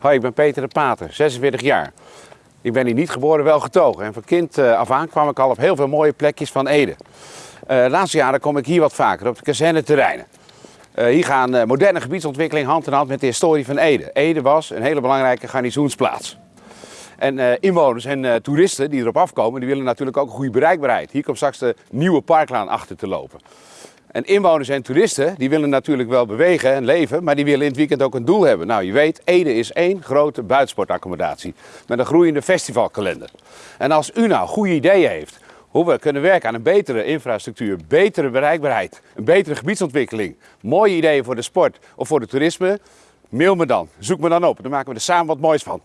Hoi, ik ben Peter de Pater, 46 jaar. Ik ben hier niet geboren, wel getogen. En van kind eh, af aan kwam ik al op heel veel mooie plekjes van Ede. Uh, de laatste jaren kom ik hier wat vaker, op de kazerneterreinen. Uh, hier gaan moderne gebiedsontwikkeling hand in hand met de historie van Ede. Ede was een hele belangrijke garnizoensplaats. En inwoners en toeristen die erop afkomen, die willen natuurlijk ook een goede bereikbaarheid. Hier komt straks de nieuwe parklaan achter te lopen. En inwoners en toeristen, die willen natuurlijk wel bewegen en leven, maar die willen in het weekend ook een doel hebben. Nou, je weet, Ede is één grote buitensportaccommodatie met een groeiende festivalkalender. En als u nou goede ideeën heeft hoe we kunnen werken aan een betere infrastructuur, betere bereikbaarheid, een betere gebiedsontwikkeling, mooie ideeën voor de sport of voor het toerisme, mail me dan. Zoek me dan op. Dan maken we er samen wat moois van.